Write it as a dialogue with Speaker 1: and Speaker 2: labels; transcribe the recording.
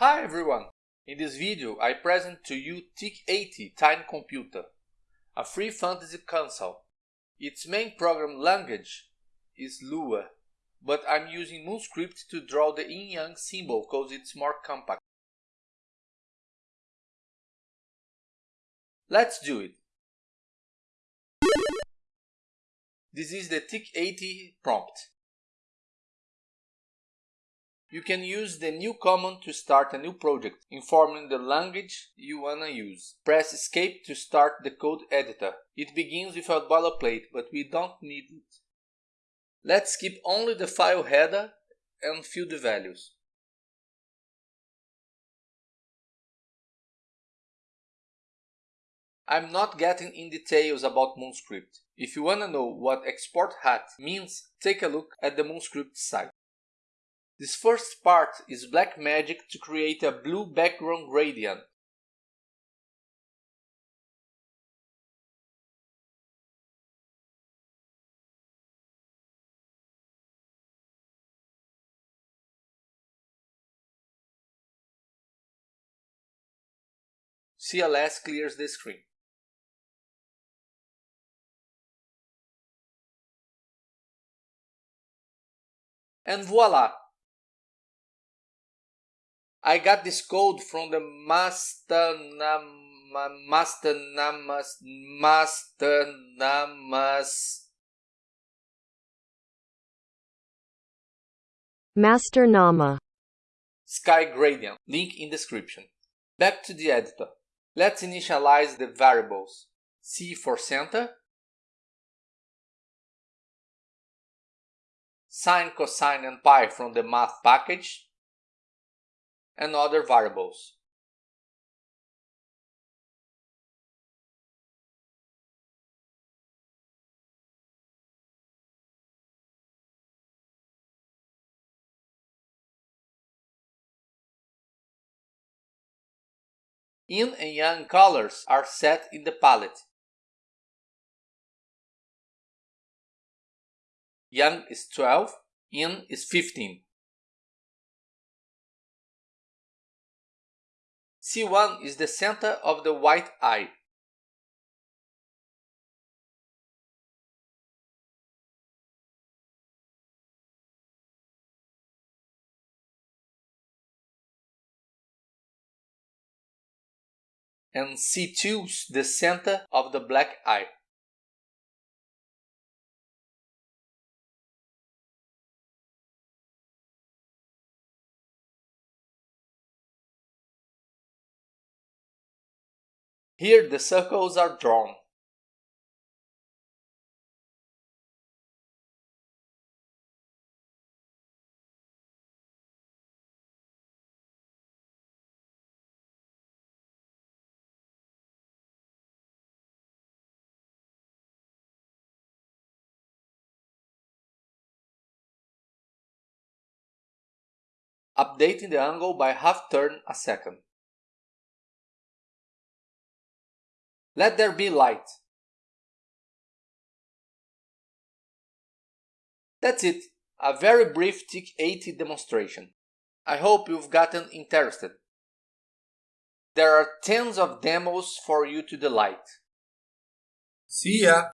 Speaker 1: Hi everyone! In this video I present to you TIC80 Tiny Computer, a free fantasy console. Its main program language is Lua, but I'm using Moonscript to draw the yin-yang symbol cause it's more compact. Let's do it! This is the TIC80 prompt. You can use the new command to start a new project, informing the language you wanna use. Press escape to start the code editor. It begins with a boilerplate, but we don't need it. Let's keep only the file header and fill the values. I'm not getting in details about Moonscript. If you wanna know what export hat means, take a look at the Moonscript site. This first part is black magic to create a blue background gradient. CLS clears the screen. And voila! I got this code from the master nam master namas master namas.
Speaker 2: Master Nama.
Speaker 1: sky gradient. Link in description. Back to the editor. Let's initialize the variables. C for center. Sine cosine and pi from the math package and other variables. Yin and Yang colors are set in the palette. Yang is 12, Yin is 15. C1 is the center of the white eye. And C2 is the center of the black eye. Here the circles are drawn. Updating the angle by half turn a second. Let there be light. That's it, a very brief TIC80 demonstration. I hope you've gotten interested. There are tens of demos for you to delight.
Speaker 3: See ya!